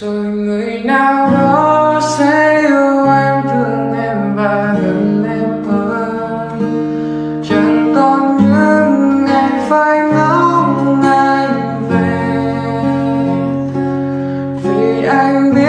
rồi người nào đó sẽ yêu em, thương em và gần em hơn. Chẳng còn những ngày phải ngóng anh về. Vì anh biết